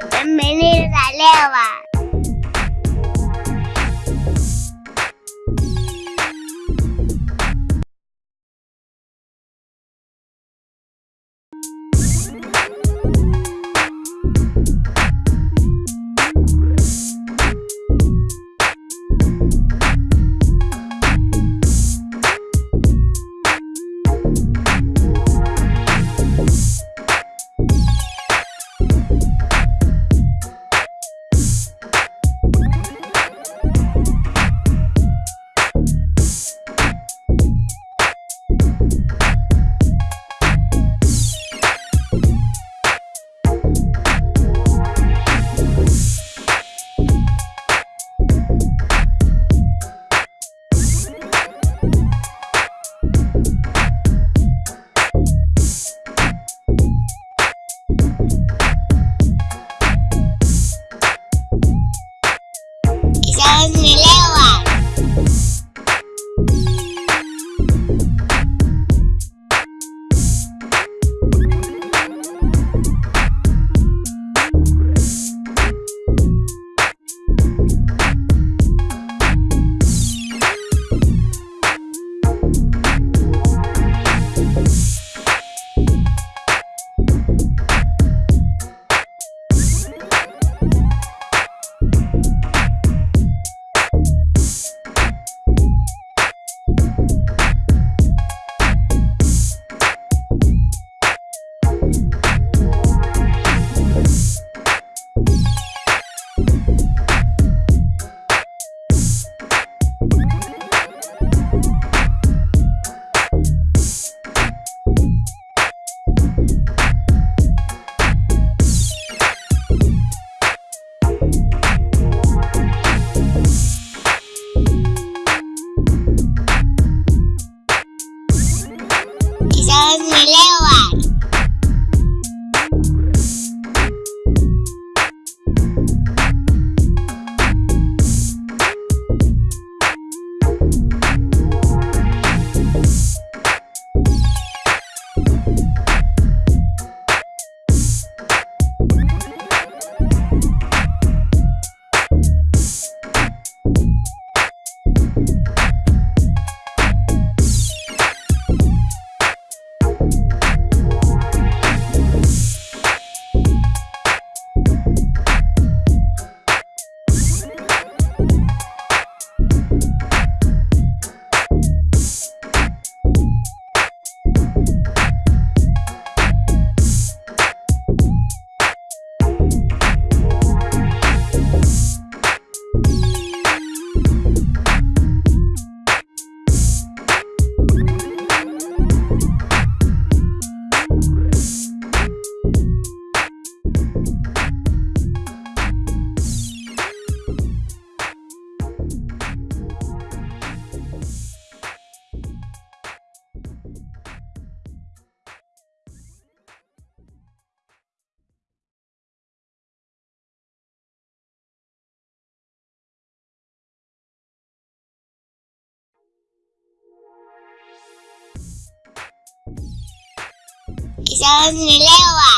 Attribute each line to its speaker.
Speaker 1: 人美丽的材料啊！三十六啊！